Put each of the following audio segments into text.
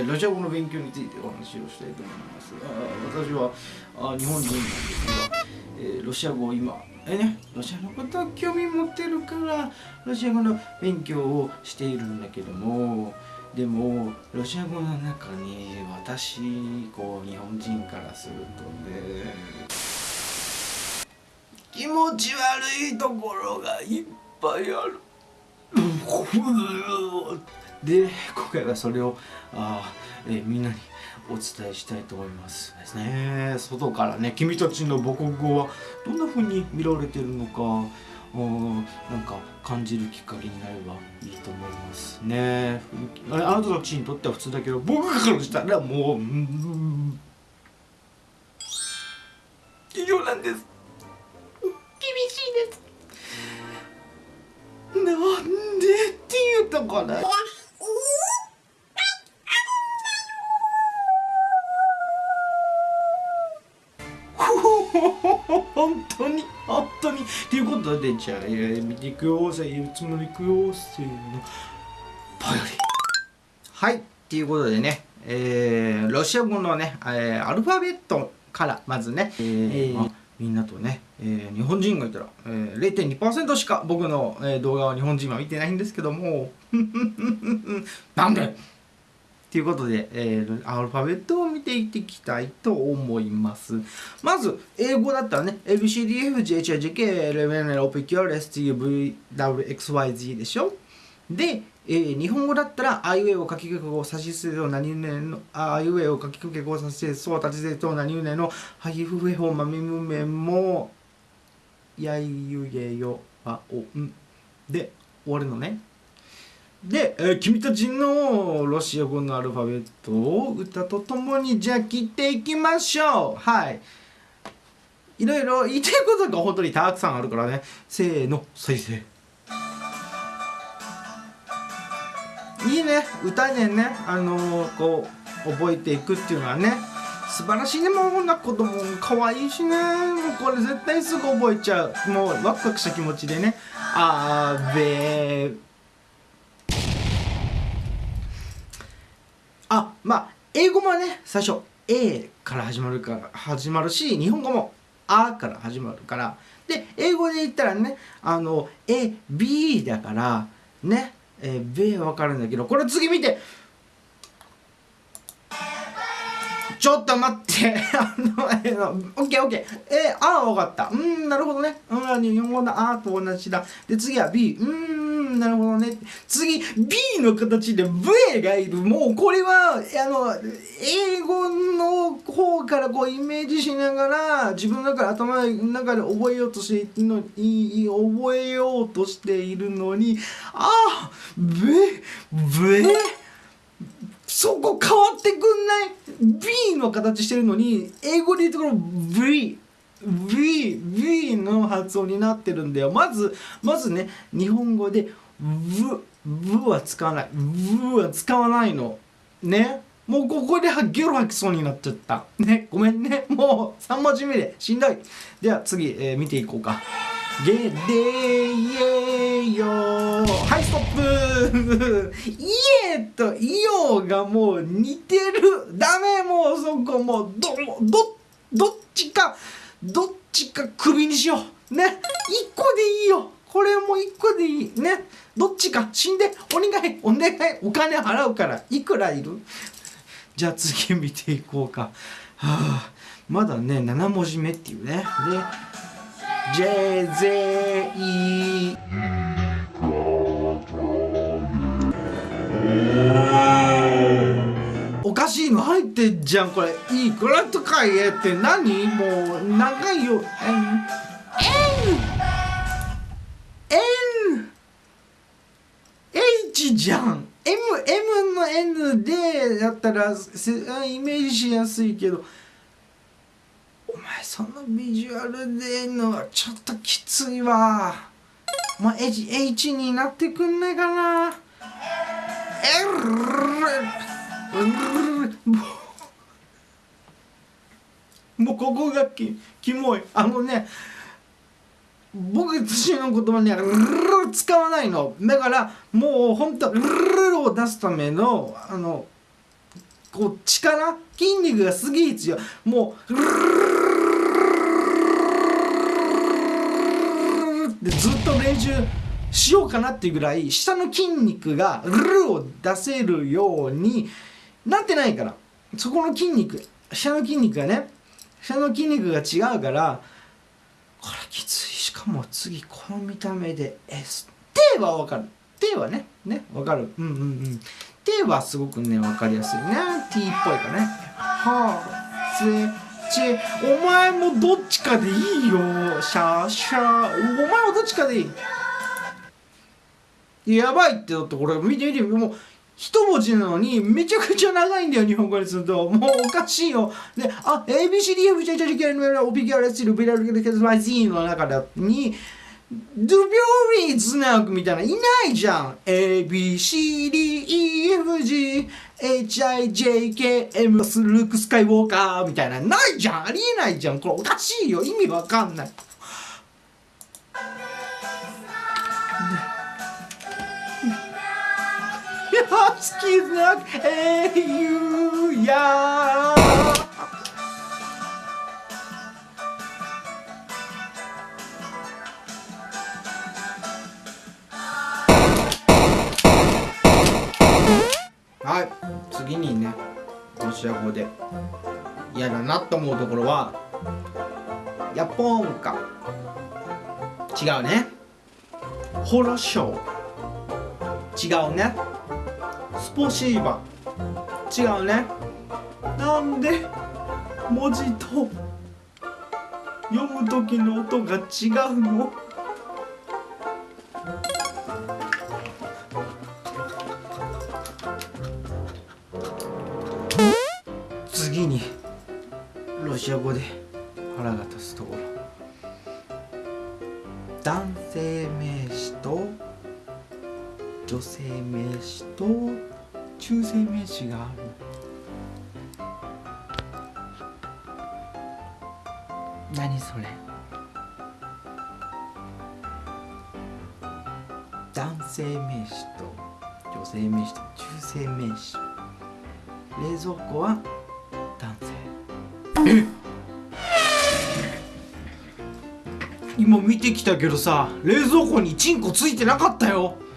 えロシア語の勉強についてお話をしたいと思いますあ私はあ日本人なんですが、えーロシア語を今えねロシアのことを興味持ってるからロシア語の勉強をしているんだけどもでもロシア語の中に私こう日本人からするとね気持ち悪いところがいっぱいある。で今回はそれをあー、えーみんなにお伝えしたいと思いますですね。外からね君たちの母国語はどんな風に見られてるのかうんなんか感じるきっかけになればいいと思いますね。あなたたちにとっては普通だけど僕からしたらもううん以上なんです。厳しいです。なんでっていうところ本当に本当にということでじゃあ、えー見ていくよせいつものいくよせーのぽよりはい。っていうことでねえーロシア語のね、えーアルファベットからまずね、えーまあみんなとね、えー日本人がいたら、えー、0.2%しか僕の、えー動画は日本人は見てないんですけども。なんで？ということで、えーアルファベットを見ていっていきたいと思います。まず、英語だったらね、ABCDFGHIJKLMNOPQRSTUVWXYZ でしょ？で、えー日本語だったら、あいうえを書きかけ語、さしすせと何々の、あいうえを書きかけ語、さしせそう、たちせと何々の、はひふふへほ、まみむめも、やいゆげよ、あおん。で、終わるのね。で、えー君たちのロシア語のアルファベットを歌とともにじゃあ切っていきましょう。はい。いろいろ言いたいことが本当にたくさんあるからね。せーの再生。いいね。歌でねあのーこう覚えていくっていうのはね。素晴らしいね。もうこんな子供可愛いしね。もうこれ絶対すぐ覚えちゃう。もうワクワクした気持ちでね。あーべーあまあ英語もね最初 A から始まるから始まるし日本語も「あ」から始まるからで英語で言ったらねあの AB だからねえー、B は分かるんだけどこれ次見てちょっと待って。あの、えー、オッケーオッケー。えー、あー分かった。うーん、なるほどね。うん、日本語のあーと同じだ。で、次は B。うーん、なるほどね。次、B の形で V がいる。もうこれは、あの、英語の方からこうイメージしながら、自分の中で頭の中で覚えようとしているのいい覚えようとしているのに、あー、V、V、そこ変わってくんない ?B の形してるのに、英語で言うところ V。V、V の発音になってるんだよ。まず、まずね、日本語で V、V は使わない。V は使わないの。ね。もうここでゲロ吐きそうになっちゃった。ね。ごめんね。もう3文字目でしんどい。では次、えー見ていこうか。ゲデイエヨはいストップイエとイオがもう似てるダメもうそこもうどどどっちかどっちか首にしようね一個でいいよこれも一個でいい。ね。どっちか。死んでお願いお願いお金払うから。いくらいる？じゃあ次見ていこうか。はあ。まだね7文字目っていうね。で JZE おかしいの入ってんじゃんこれ。いくらとか言えって何？もう長いよ。N N じゃん。M, M の N でやったらイメージしやすいけどお前そのビジュアルでのはちょっときついわ。お前 H, H になってくんないかな。L もうここがきキモい。あのね僕たちの言葉には使わないのだからもうほんとを出すためのあのこう力筋肉がすげえ強いもうでずっと練習しようかなっていうぐらい下の筋肉がルルを出せるようになってないからそこの筋肉下の筋肉がね下の筋肉が違うからこれきついかも次この見た目で S 手はわかる。手はねねわかる。うんうんうん。手はすごくねわかりやすいね。T っぽいかね。はあ。せちお前もどっちかでいいよ。シャーシャー。お前もどっちかでいい。やばいってだってこれ見て見てもう一文字なのにめちゃくちゃ長いんだよ日本語にすると。もうおかしいよ。であ ABCDF ジャジャジャジャオピギャラスルビラルゲルケズマジーの中にドゥビョーリーズナークみたいないないじゃん。ABCDEFGHIJKM スルークスカイウォーカーみたいな。ないじゃん。ありえないじゃん。これおかしいよ。意味わかんない。好きな英雄やはい次にねロシア語で嫌だなと思うところはヤポンか。違うね。ホロショー。違うね。スポシーバ違うね。なんで文字と読む時の音が違うの？次にロシア語で腹が立つところ。男性名詞と女性名詞と中性名詞がある。何それ。男性名詞と女性名詞と中性名詞。冷蔵庫は男性。え今見てきたけどさ冷蔵庫にチンコついてなかったよ。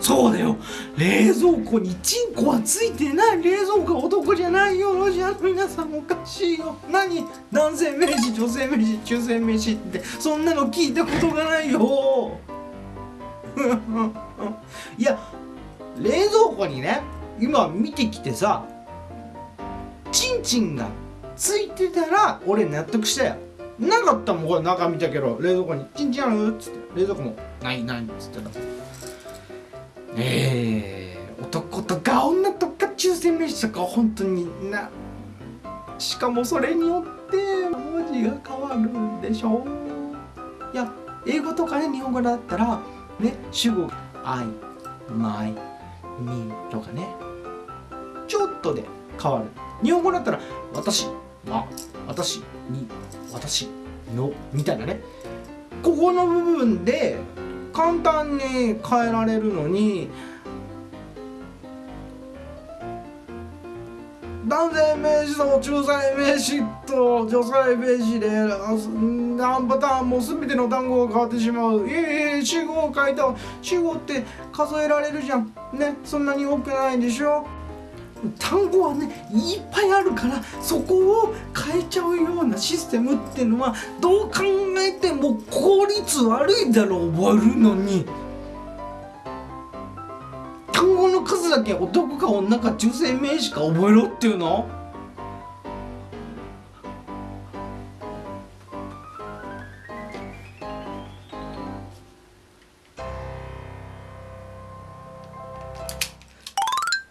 そうだよ。冷蔵庫にチンコはついてない。冷蔵庫は男じゃないよ。ロシアの皆さんおかしいよ。何？男性名詞女性名詞中性名詞って。そんなの聞いたことがないよ。いや冷蔵庫にね今見てきてさチンチンがついてたら俺納得したよ。なかったもんこれ中見たけど。冷蔵庫に「チンチンある?」っつって。冷蔵庫も「ないない」っつって。たえー、男とか女とか中性名詞とか本当になしかもそれによって文字が変わるんでしょう。いや英語とかね日本語だったらね主語「I」「my」「me」とかねちょっとで変わる。日本語だったら「私」「は」「私」「に」「私」「の」みたいなね。ここの部分で簡単に変えられるのに男性名詞と中性名詞と女性名詞で何パターンも全ての単語が変わってしまう。ええ主語を書いた主語って数えられるじゃん。ねそんなに多くないでしょ？単語はねいっぱいあるからそこを変えちゃうようなシステムっていうのはどう考えても効率悪いだろう覚えるのに。単語の数だけ男か女か中性名詞か覚えろっていうの？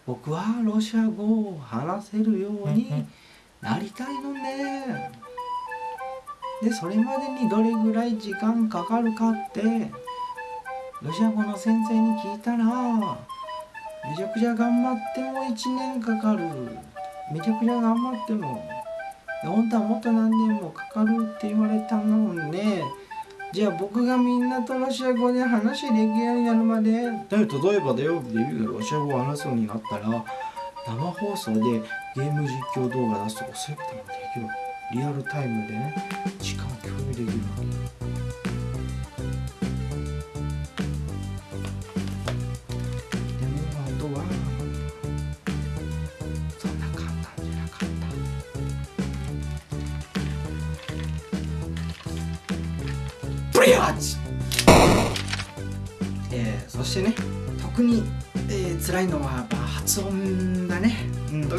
僕はロシア語を話せるようになりたいのね。でそれまでにどれぐらい時間かかるかってロシア語の先生に聞いたらめちゃくちゃ頑張っても1年かかる。めちゃくちゃ頑張っても本当はもっと何年もかかるって言われたのね。じゃあ僕がみんなとロシア語で話できるようになるまで例えばだよデビューがロシア語を話すようになったら生放送でゲーム実況動画出すとかそういうこともできるわけリアルタイムでね時間を共有できるわけでもあとはそんな簡単じゃなかったブリアーえー、辛いのは発音だねうん。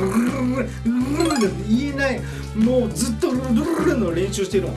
言えないもうずっとルルルの練習してるの